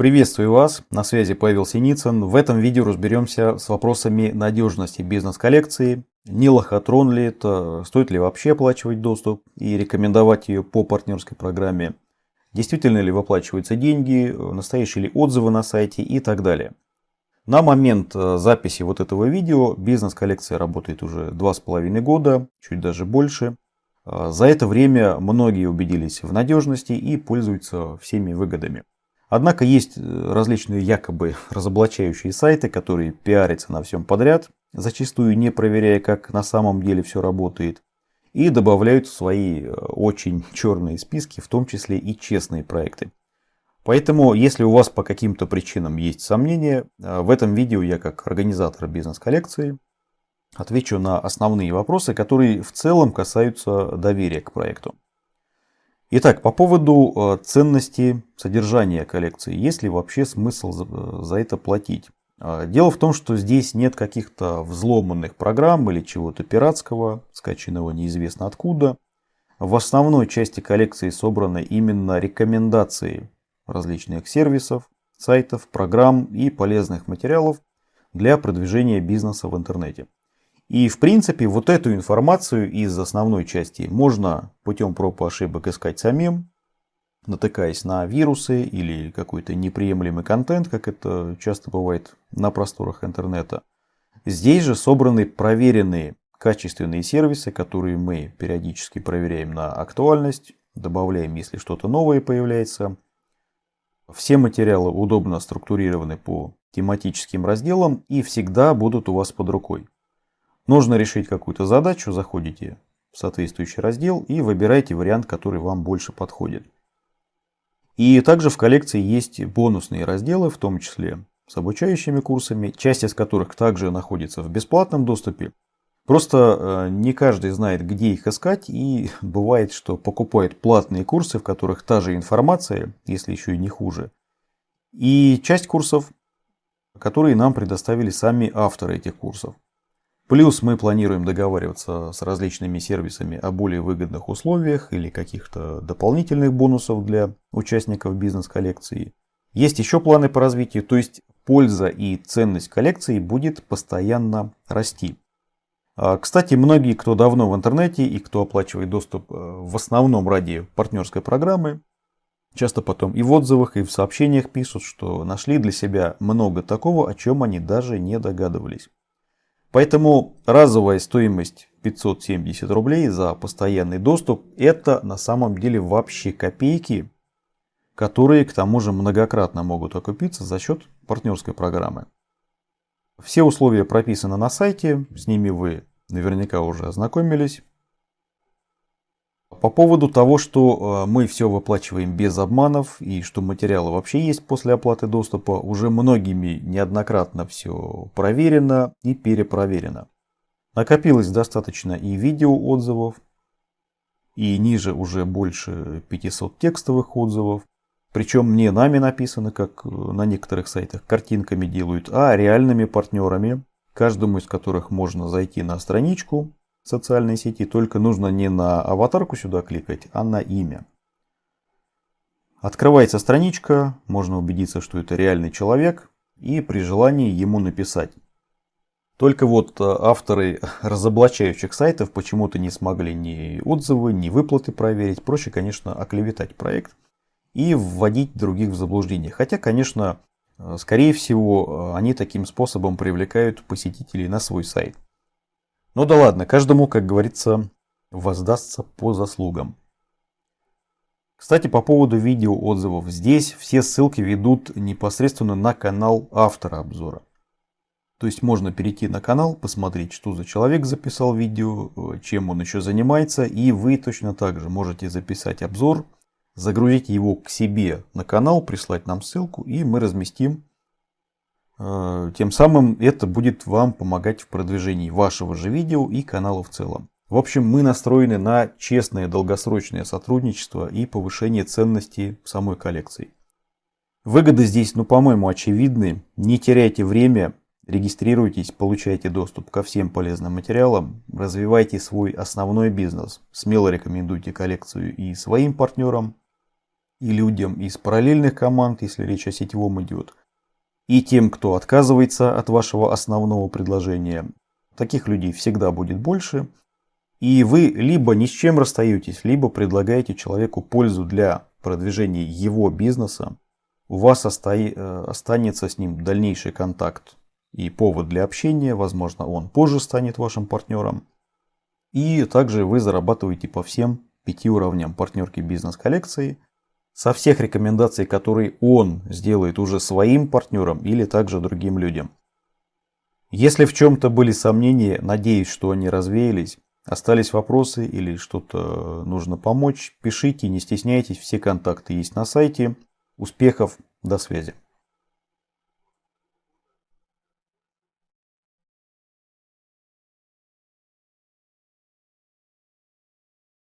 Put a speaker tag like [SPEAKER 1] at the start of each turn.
[SPEAKER 1] Приветствую вас, на связи Павел Синицын. В этом видео разберемся с вопросами надежности бизнес-коллекции. Не лохотрон ли это, стоит ли вообще оплачивать доступ и рекомендовать ее по партнерской программе. Действительно ли выплачиваются деньги, настоящие ли отзывы на сайте и так далее. На момент э, записи вот этого видео бизнес-коллекция работает уже два с половиной года, чуть даже больше. Э, за это время многие убедились в надежности и пользуются всеми выгодами. Однако есть э, различные якобы разоблачающие сайты, которые пиарятся на всем подряд, зачастую не проверяя, как на самом деле все работает, и добавляют в свои э, очень черные списки, в том числе и честные проекты. Поэтому, если у вас по каким-то причинам есть сомнения, э, в этом видео я как организатор бизнес-коллекции отвечу на основные вопросы, которые в целом касаются доверия к проекту. Итак, по поводу э, ценности содержания коллекции. Есть ли вообще смысл за это платить? А, дело в том, что здесь нет каких-то взломанных программ или чего-то пиратского, скачанного неизвестно откуда. В основной части коллекции собраны именно рекомендации различных сервисов, сайтов, программ и полезных материалов для продвижения бизнеса в интернете. И в принципе вот эту информацию из основной части можно путем проб и ошибок искать самим, натыкаясь на вирусы или какой-то неприемлемый контент, как это часто бывает на просторах интернета. Здесь же собраны проверенные качественные сервисы, которые мы периодически проверяем на актуальность, добавляем, если что-то новое появляется. Все материалы удобно структурированы по тематическим разделам и всегда будут у вас под рукой. Нужно решить какую-то задачу, заходите в соответствующий раздел и выбираете вариант, который вам больше подходит. И также в коллекции есть бонусные разделы, в том числе с обучающими курсами, часть из которых также находится в бесплатном доступе. Просто э, не каждый знает, где их искать, и бывает, что покупает платные курсы, в которых та же информация, если еще и не хуже. И часть курсов, которые нам предоставили сами авторы этих курсов. Плюс мы планируем договариваться с различными сервисами о более выгодных условиях или каких-то дополнительных бонусов для участников бизнес-коллекции. Есть еще планы по развитию, то есть польза и ценность коллекции будет постоянно расти. А, кстати, многие, кто давно в интернете и кто оплачивает доступ э, в основном ради партнерской программы, часто потом и в отзывах, и в сообщениях пишут, что нашли для себя много такого, о чем они даже не догадывались. Поэтому разовая стоимость 570 рублей за постоянный доступ это на самом деле вообще копейки, которые к тому же многократно могут окупиться за счет партнерской программы. Все условия прописаны на сайте, с ними вы наверняка уже ознакомились. По поводу того, что э, мы все выплачиваем без обманов и что материалы вообще есть после оплаты доступа, уже многими неоднократно все проверено и перепроверено. Накопилось достаточно и видео отзывов, и ниже уже больше 500 текстовых отзывов. Причем не нами написано, как на некоторых сайтах картинками делают, а реальными партнерами, каждому из которых можно зайти на страничку, социальной сети, только нужно не на аватарку сюда кликать, а на имя. Открывается страничка, можно убедиться, что это реальный человек, и при желании ему написать. Только вот э, авторы разоблачающих сайтов почему-то не смогли ни отзывы, ни выплаты проверить. Проще, конечно, оклеветать проект и вводить других в заблуждение. Хотя, конечно, э, скорее всего, э, они таким способом привлекают посетителей на свой сайт. Ну да ладно, каждому, как говорится, воздастся по заслугам. Кстати, по поводу видео отзывов. Здесь все ссылки ведут непосредственно на канал автора обзора. То есть можно перейти на канал, посмотреть, что за человек записал видео, чем он еще занимается. И вы точно так же можете записать обзор, загрузить его к себе на канал, прислать нам ссылку и мы разместим Э, тем самым это будет вам помогать в продвижении вашего же видео и канала в целом. В общем, мы настроены на честное долгосрочное сотрудничество и повышение ценности самой коллекции. Выгоды здесь, ну, по-моему, очевидны. Не теряйте время, регистрируйтесь, получайте доступ ко всем полезным материалам, развивайте свой основной бизнес. Смело рекомендуйте коллекцию и своим партнерам. и людям из параллельных команд, если речь о сетевом идет, и тем, кто отказывается от вашего основного предложения. Таких людей всегда будет больше. И вы либо ни с чем расстаетесь, либо предлагаете человеку пользу для продвижения его бизнеса. У вас э, останется с ним дальнейший контакт и повод для общения. Возможно, он позже станет вашим партнером. И также вы зарабатываете по всем пяти уровням партнерки бизнес-коллекции – со всех рекомендаций, которые он сделает уже своим партнерам или также другим людям. Если в чем-то были сомнения, надеюсь, что они развеялись. Остались вопросы или что-то нужно помочь, пишите, не стесняйтесь, все контакты есть на сайте. Успехов, до связи.